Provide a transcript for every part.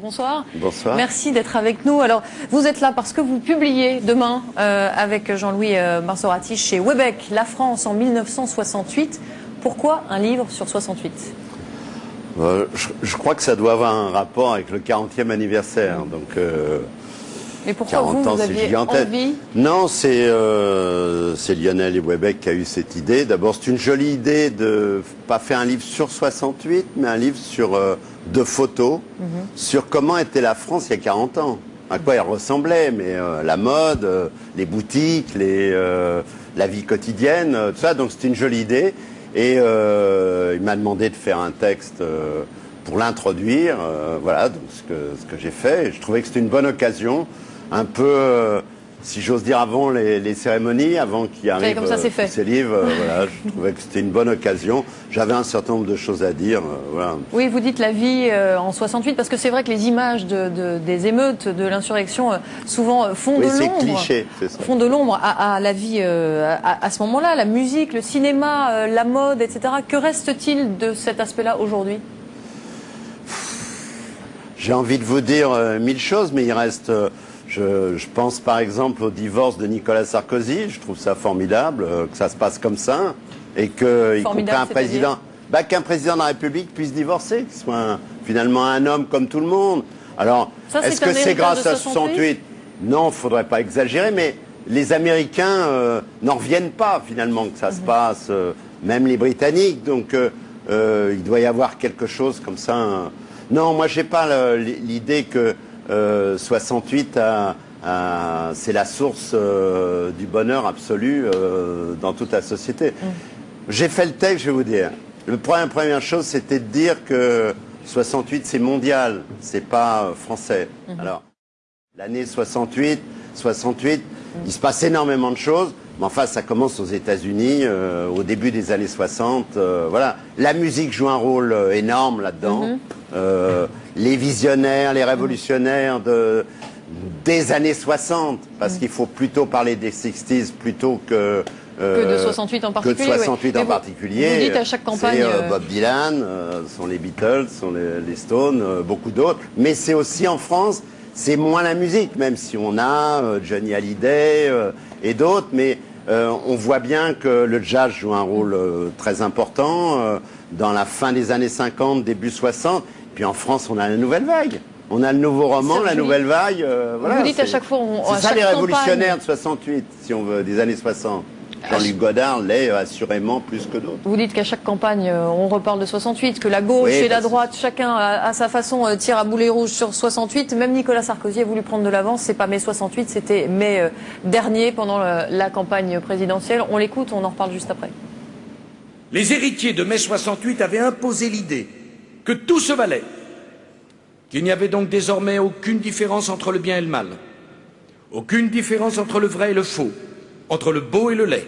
Bonsoir. Bonsoir. Merci d'être avec nous. Alors, vous êtes là parce que vous publiez demain euh, avec Jean-Louis euh, Marsorati chez Webec, La France en 1968. Pourquoi un livre sur 68 Euh, je, je crois que ça doit avoir un rapport avec le 40e anniversaire. Donc, Et pourquoi 40 vous, ans, vous c'est aviez gigantesque. envie Non, c'est euh, c'est Lionel et Webec qui a eu cette idée. D'abord, c'est une jolie idée de pas faire un livre sur 68, mais un livre sur euh, de photos Mhm. sur comment était la France il y a 40 ans. À quoi elle ressemblait, mais euh, la mode, euh, les boutiques, les, la vie quotidienne, tout ça. Donc c'était une jolie idée. Et il m'a demandé de faire un texte pour l'introduire. voilà, donc ce que, ce que j'ai fait. Et je trouvais que c'était une bonne occasion, un peu, euh, si j'ose dire, avant les, les cérémonies, avant qu'il arrive comme ça, euh, fait. ces livres. euh, voilà, je trouvais que c'était une bonne occasion. J'avais un certain nombre de choses à dire. euh, voilà. Oui, vous dites la vie en 68 parce que c'est vrai que les images de, de- des émeutes, de l'insurrection, souvent font Oui, de l'ombre. cliché, c'est ça. Font de l'ombre à, à la vie à, à ce moment-là, la musique, le cinéma, la mode, etc. Que reste-t-il de cet aspect-là aujourd'hui? J'ai envie de vous dire mille choses, mais il reste. Je, je pense par exemple au divorce de Nicolas Sarkozy. Je trouve ça formidable euh, que ça se passe comme ça et que y compris Formidable, un président, bah, qu'un président de la République puisse divorcer, qu'il soit un- finalement un homme comme tout le monde. Alors, est-ce que c'est grâce à 68? 68 Non, faudrait pas exagérer, mais les Américains euh, n'en reviennent pas finalement que ça Mhm. se passe, euh, même les Britanniques. Donc, il doit y avoir quelque chose comme ça. Non, moi, j'ai pas l'idée que euh, 68 a- a- c'est la source euh, du bonheur absolu euh, dans toute la société. J'ai fait le texte, je vais vous dire. Le première, première chose, c'était de dire que 68, c'est mondial, c'est pas euh, français. Alors, l'année 68, 68, il se passe énormément de choses. Mais enfin, ça commence aux États-Unis, euh, au début des années 60. euh, voilà, la musique joue un rôle euh, énorme là-dedans. Euh, les visionnaires, les révolutionnaires de des années 60, parce qu'il faut plutôt parler des 60s plutôt que Que de euh, 68 en que particulier. de oui. 68 Mais en vous- particulier. Vous dites à chaque campagne. Euh, Bob Dylan, euh, sont les Beatles, sont les, les Stones, euh, beaucoup d'autres. Mais c'est aussi en France, c'est moins la musique, même si on a euh, Johnny Hallyday euh, et d'autres. Mais euh, on voit bien que le jazz joue un rôle euh, très important euh, dans la fin des années 50, début 60. Puis en France, on a la nouvelle vague. On a le nouveau roman, la nouvelle vague. euh, voilà, Vous dites à chaque fois, on- à C'est ça chaque les campagne- révolutionnaires de 68, si on veut, des années 60. Jean-Luc Godard l'est euh, assurément plus que d'autres. Vous dites qu'à chaque campagne, euh, on reparle de 68, que la gauche Oui, et la droite, chacun à, à sa façon euh, tire à boulet rouge sur 68. Même Nicolas Sarkozy a voulu prendre de l'avance. C'est pas mai 68, c'était mai dernier pendant la campagne présidentielle. On l'écoute, on en reparle juste après. Les héritiers de mai 68 avaient imposé l'idée que tout se valait, qu'il n'y avait donc désormais aucune différence entre le bien et le mal, aucune différence entre le vrai et le faux, entre le beau et le laid.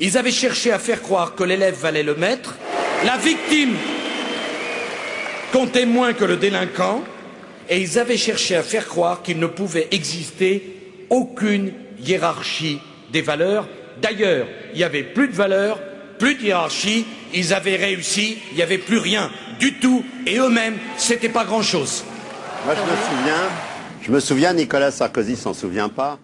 Ils avaient cherché à faire croire que l'élève valait le maître, la victime comptait moins que le délinquant, et ils avaient cherché à faire croire qu'il ne pouvait exister aucune hiérarchie des valeurs. D'ailleurs, il n'y avait plus de valeurs, plus de hiérarchie, ils avaient réussi, il n'y avait plus rien du tout, et eux-mêmes, c'était pas grand-chose. Moi, je me souviens, je me souviens, Nicolas Sarkozy s'en souvient pas.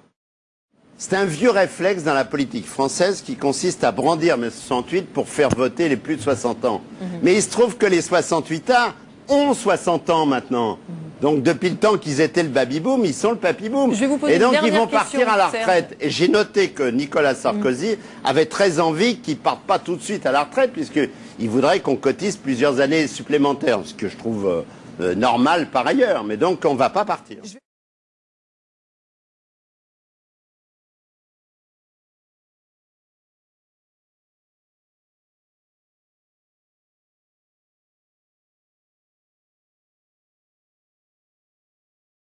C'est un vieux réflexe dans la politique française qui consiste à brandir mai 68 pour faire voter les plus de 60 ans. Mhm. Mais il se trouve que les 68 ans ont 60 ans maintenant. Mhm. Donc depuis le temps qu'ils étaient le baby-boom, ils sont le papy-boom. Et donc ils vont partir à la retraite. Et j'ai noté que Nicolas Sarkozy avait très envie qu'ils partent pas tout de suite à la retraite, puisqu'il voudrait qu'on cotise plusieurs années supplémentaires, ce que je trouve euh, euh, normal par ailleurs. Mais donc on va pas partir.